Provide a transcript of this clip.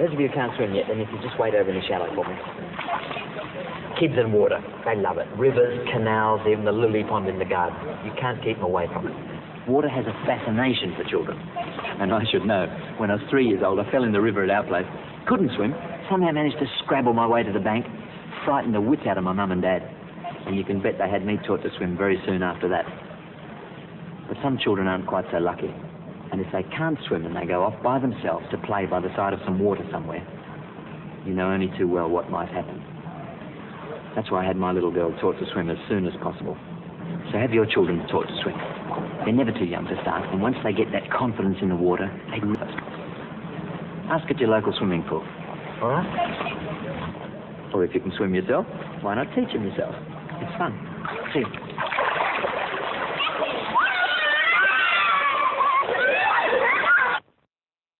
Those of you who can't swim yet, then if you just wait over in the shallow for me. Kids and water, they love it. Rivers, canals, even the lily pond in the garden. You can't keep them away from it. Water has a fascination for children. And I should know. When I was three years old, I fell in the river at our place. Couldn't swim. Somehow managed to scrabble my way to the bank. Frightened the wits out of my mum and dad. And you can bet they had me taught to swim very soon after that. But some children aren't quite so lucky. And if they can't swim and they go off by themselves to play by the side of some water somewhere, you know only too well what might happen. That's why I had my little girl taught to swim as soon as possible. So have your children taught to swim. They're never too young to start, and once they get that confidence in the water, they can Ask at your local swimming pool. All right? Or if you can swim yourself, why not teach them yourself? It's fun. See you.